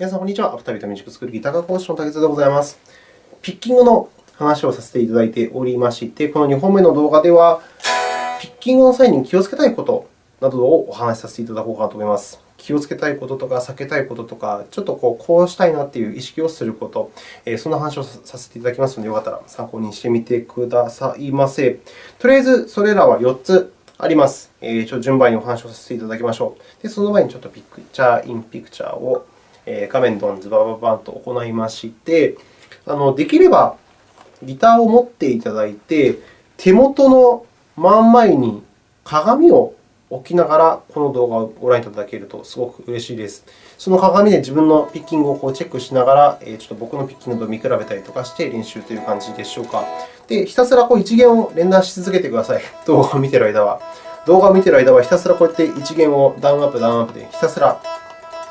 皆さん、こんにちは。アフタービートミュージックスクールギター科講師の竹津でございます。ピッキングの話をさせていただいておりまして、この2本目の動画では、ピッキングの際に気をつけたいことなどをお話しさせていただこうかなと思います。気をつけたいこととか、避けたいこととか、ちょっとこうこうしたいなという意識をすること、そんな話をさせていただきますので、よかったら参考にしてみてくださいませ。とりあえず、それらは4つあります。ちょっと順番にお話をさせていただきましょう。でその前にちょっとピクチャーインピクチャーを画面ドンズバババンと行いまして、あのできればギターを持っていただいて、手元の真ん前に鏡を置きながらこの動画をご覧いただけるとすごく嬉しいです。その鏡で自分のピッキングをこうチェックしながら、ちょっと僕のピッキングと見比べたりとかして練習という感じでしょうか。で、ひたすらこう一弦を連打し続けてください。動画を見ている間は。動画を見ている間はひたすらこうやって一弦をダウンアップ、ダウンアップでひたすら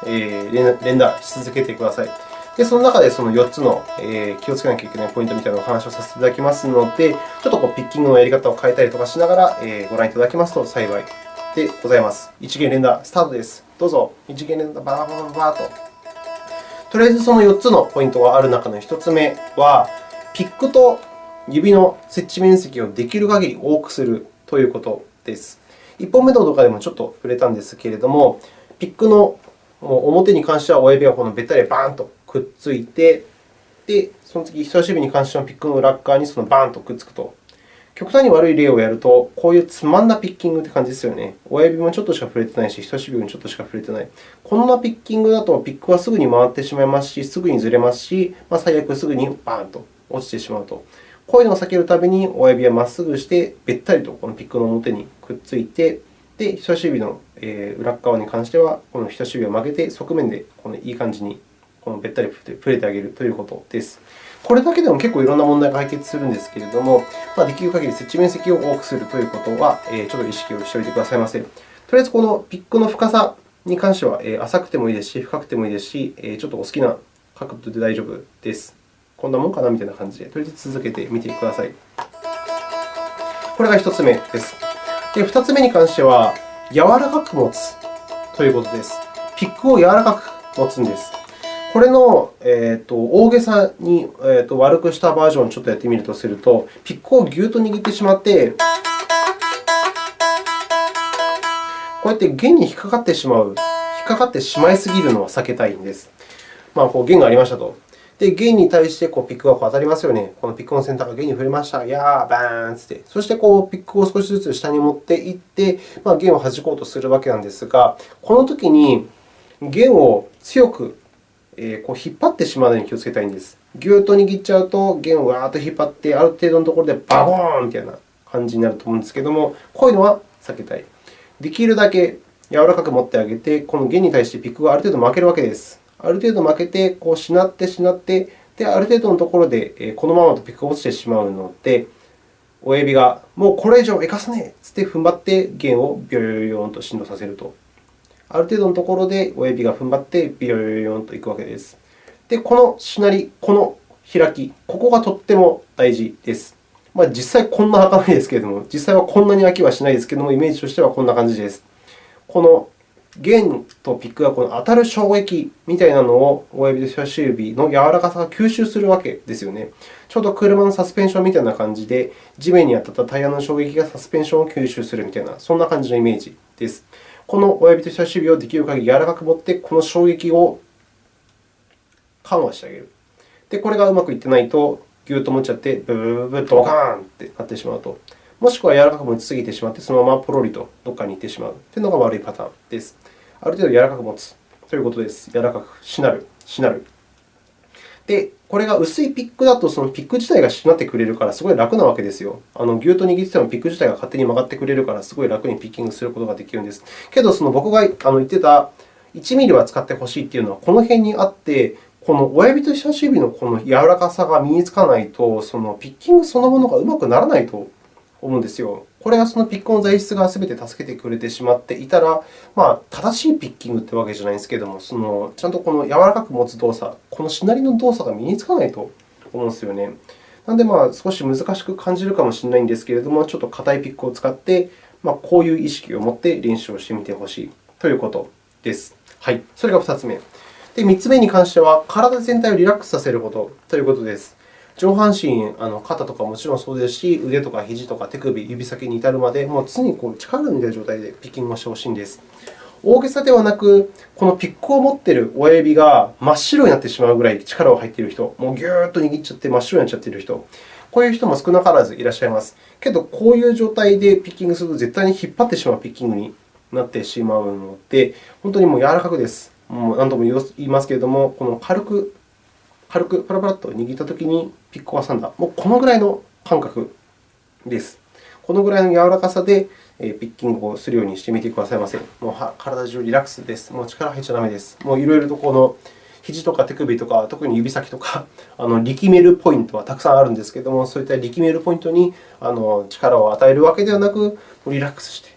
連打し続けてください。で、その中でその4つの気をつけなきゃいけないポイントみたいなお話をさせていただきますので、ちょっとこうピッキングのやり方を変えたりとかしながらご覧いただけますと幸いでございます。一弦連打スタートです。どうぞ。一弦連打バーバーバーバーと。とりあえずその4つのポイントがある中の1つ目は、ピックと指の接地面積をできる限り多くするということです。1本目の動画でもちょっと触れたんですけれども、ピックのもう表に関しては親指がこのべったりバーンとくっついて、でその次、人差し指に関してはピックの裏側にそのバーンとくっつくと。極端に悪い例をやると、こういうつまんなピッキングという感じですよね。親指もちょっとしか触れてないし、人差し指もちょっとしか触れてない。こんなピッキングだと、ピックはすぐに回ってしまいますし、すぐにずれますし、まあ、最悪すぐにバーンと落ちてしまうと。こういうのを避けるために、親指はまっすぐして、べったりとこのピックの表にくっついて、で、人差し指の裏側に関しては、この人差し指を曲げて、側面でこのいい感じにこのべったり触れてあげるということです。これだけでも結構いろんな問題が解決するんですけれども、まあ、できる限り接地面積を多くするということは、ちょっと意識をしておいてくださいませ。とりあえず、このピックの深さに関しては、浅くてもいいですし、深くてもいいですし、ちょっとお好きな角度で大丈夫です。こんなもんかなみたいな感じで、とりあえず続けてみてください。これが1つ目です。で、2つ目に関しては、柔らかく持つということです。ピックを柔らかく持つんです。これの、えーと、大げさに、えーと、悪くしたバージョンをちょっとやってみるとすると、ピックをぎゅっと握ってしまって、こうやって弦に引っかかってしまう、引っかかってしまいすぎるのは避けたいんです。まあ、こう弦がありましたと。で、弦に対してこうピックがこう当たりますよね。このピックの先端が弦に触れました。やー、バーンつって。そしてこうピックを少しずつ下に持っていって、まあ、弦を弾こうとするわけなんですが、このときに弦を強くこう引っ張ってしまうのに気をつけたいんです。ぎゅっと握っちゃうと、弦をわーっと引っ張って、ある程度のところでバゴーンみたいな感じになると思うんですけれども、こういうのは避けたい。できるだけ柔らかく持ってあげて、この弦に対してピックがある程度負けるわけです。ある程度負けて、こうしなってしなって、である程度のところでこのままとピックが落ちてしまうので、親指がもうこれ以上生かすねえつって踏ん張って弦をビョヨヨンと振動させると。ある程度のところで親指が踏ん張ってビヨヨヨンといくわけです。で、このしなり、この開き、ここがとっても大事です。まあ、実際こんな開かないですけれども、実際はこんなに開きはしないですけれども、イメージとしてはこんな感じです。この弦とピックがこの当たる衝撃みたいなのを親指と人差し指の柔らかさが吸収するわけですよね。ちょうど車のサスペンションみたいな感じで、地面に当たったタイヤの衝撃がサスペンションを吸収するみたいな、そんな感じのイメージです。この親指と人差し指をできる限り柔らかく持って、この衝撃を緩和してあげる。で、これがうまくいってないと、ぎゅっと持っちゃって、ブブブブドカーンってなってしまうと。もしくは柔らかく持ちすぎてしまって、そのままポロリとどこかに行ってしまうというのが悪いパターンです。ある程度柔らかく持つということです。柔らかくしなる、しなる。で、これが薄いピックだと、そのピック自体がしなってくれるから、すごい楽なわけですよ。あのぎゅっと握っててもピック自体が勝手に曲がってくれるから、すごい楽にピッキングすることができるんです。けど、その僕が言ってた1ミリは使ってほしいというのは、この辺にあって、この親指と人差し指のこの柔らかさが身につかないと、そのピッキングそのものがうまくならないと思うんですよ。これがそのピックの材質がすべて助けてくれてしまっていたら、まあ、正しいピッキングというわけじゃないんですけれども、そのちゃんとこの柔らかく持つ動作、このしなりの動作が身につかないと思うんですよね。なので、まあ、少し難しく感じるかもしれないんですけれども、ちょっと硬いピックを使って、まあ、こういう意識を持って練習をしてみてほしいということです。はい、それが2つ目。で、で、3つ目に関しては、体全体をリラックスさせることということです。上半身、あの肩とかもちろんそうですし、腕とか肘とか手首、指先に至るまで、もう常にこう力を抜いている状態でピッキングをしてほしいんです。大げさではなく、このピックを持っている親指が真っ白になってしまうぐらい力が入っている人、もうぎゅーっと握っちゃって真っ白になっちゃっている人、こういう人も少なからずいらっしゃいます。けど、こういう状態でピッキングすると絶対に引っ張ってしまうピッキングになってしまうので、本当にもう柔らかくです。もう何度も言いますけれども、この軽く軽くパラパラと握ったときにピックを挟んだ、もうこのぐらいの感覚です。このぐらいの柔らかさでピッキングをするようにしてみてくださいませ。もう体中リラックスです。もう力入っちゃだめです。もういろいろとこの肘とか手首とか、特に指先とか、あの力めるポイントはたくさんあるんですけれども、そういった力めるポイントにあの力を与えるわけではなく、リラックスして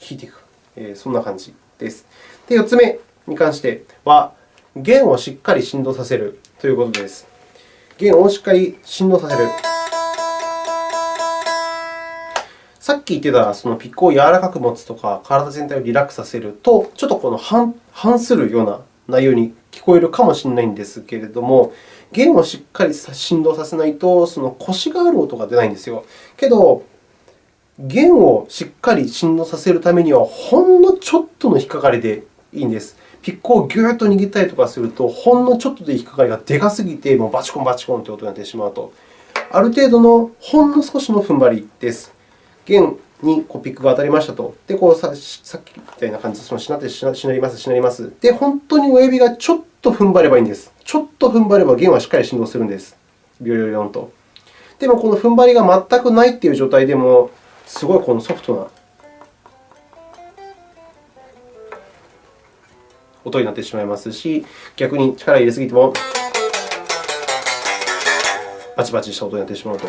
弾いていく、え、そんな感じです。で、4つ目に関しては、弦をしっかり振動させるということです。弦をしっかり振動させる。さっき言ってたそのピックを柔らかく持つとか、体全体をリラックスさせると、ちょっとこの反するような内容に聞こえるかもしれないんですけれども、弦をしっかり振動させないと、その腰がある音が出ないんですよ。けど、弦をしっかり振動させるためには、ほんのちょっとの引っかかりでいいんです。ピックをぎゅーっと握ったりとかすると、ほんのちょっとで引っかかりがでかすぎて、もうバチコンバチコンという音になってしまうと。ある程度のほんの少しの踏ん張りです。弦にこうピックが当たりましたと。で、こうさっきみたいな感じで、しなってしなります、しなります。で、本当に親指がちょっと踏ん張ればいいんです。ちょっと踏ん張れば弦はしっかり振動するんです。ビョリョリョンと。でも、この踏ん張りが全くないという状態でも、すごいこのソフトな音になってしまいますし、逆に力を入れすぎてもバチバチした音になってしまうと。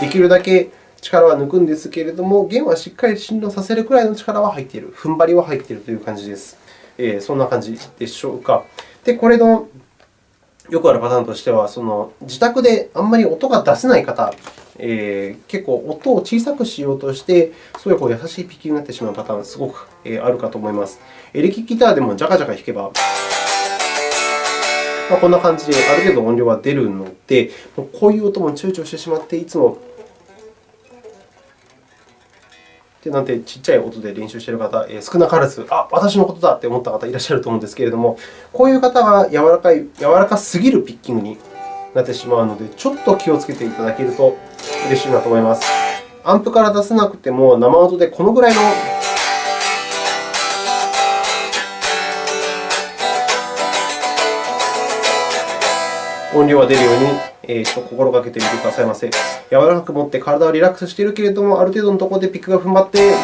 できるだけ力は抜くんですけれども、弦はしっかり振動させるくらいの力は入っている、踏ん張りは入っているという感じです。えー、そんな感じでしょうか。で、これのよくあるパターンとしては、その自宅であんまり音が出せない方えー、結構音を小さくしようとして、すごいこう優しいピッキングになってしまうパターン、すごくあるかと思います。エレキギターでもジャカジャカ弾けば、まあ、こんな感じである程度音量は出るので、こういう音も躊躇してしまって、いつもでなんてちっちゃい音で練習している方、えー、少なからず、あ、私のことだって思った方いらっしゃると思うんですけれども、こういう方は柔らかい柔らかすぎるピッキングになってしまうので、ちょっと気をつけていただけると嬉しいなと思います。アンプから出せなくても、生音でこのぐらいの音量が出るように、えー、ちょっと心がけてみてくださいませ。柔らかく持って体はリラックスしているけれども、ある程度のところでピックが踏ん張って、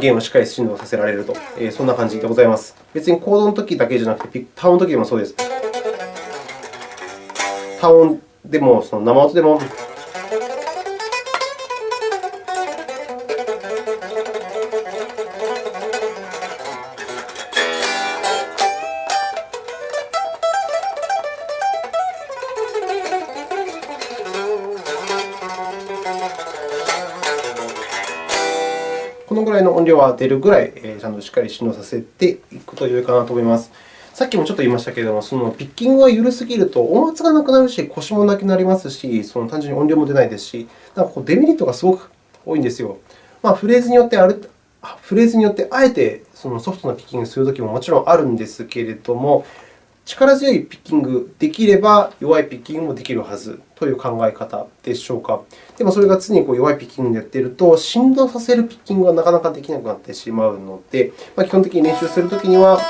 ゲームをしっかり振動させられると、えー、そんな感じでございます。別にコードのときだけじゃなくて、タウンのときでもそうです。タウンでも、その生音でも、このぐらいの音量は出るぐらい、ちゃんとしっかり振動させていくと良いかなと思います。さっきもちょっと言いましたけれども、そのピッキングが緩すぎると音圧がなくなるし、腰もなくなりますし、その単純に音量も出ないですし、なんかこうデメリットがすごく多いんですよ。まあ、フレーズによってあるフレーズによってあえてそのソフトなピッキングをするときももちろんあるんですけれども、力強いピッキングできれば、弱いピッキングもできるはずという考え方でしょうか。でも、それが常にこう弱いピッキングでやっていると、振動させるピッキングがなかなかできなくなってしまうので、まあ、基本的に練習するときには、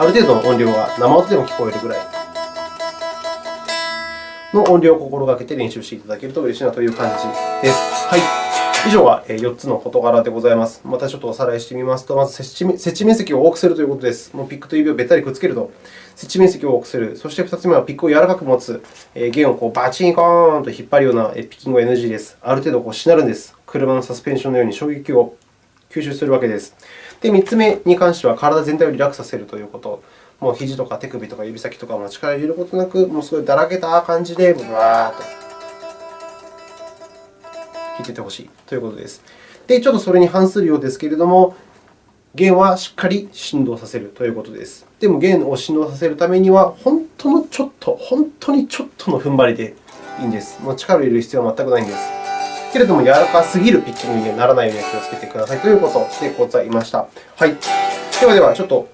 ある程度の音量が生音でも聞こえるぐらいの音量を心がけて練習していただけると嬉しいなという感じです。はい以上が4つの事柄でございます。またちょっとおさらいしてみますと、まず設置面積を多くするということです。もうピックと指をべったりくっつけると、設置面積を多くする。そして2つ目はピックを柔らかく持つ。弦をこうバチンコーンと引っ張るようなピッキングは NG です。ある程度こうしなるんです。車のサスペンションのように衝撃を吸収するわけです。で、3つ目に関しては、体全体をリラックスさせるということ。もう肘とか手首とか指先とかも力を入れることなく、もうすごいだらけた感じで、ブワーッと弾いててほしいということです。で、ちょっとそれに反するようですけれども、弦はしっかり振動させるということです。でも、弦を振動させるためには、本当のちょっと、本当にちょっとの踏ん張りでいいんです。もう力を入れる必要は全くないんです。けれども、柔らかすぎるピッチングにならないように気をつけてくださいということでございました。はい、ではでは、ちょっと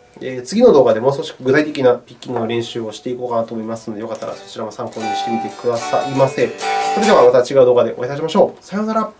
次の動画でもう少し具体的なピッキングの練習をしていこうかなと思いますので、よかったらそちらも参考にしてみてくださいませ。それではまた違う動画でお会いいたしましょう。さようなら。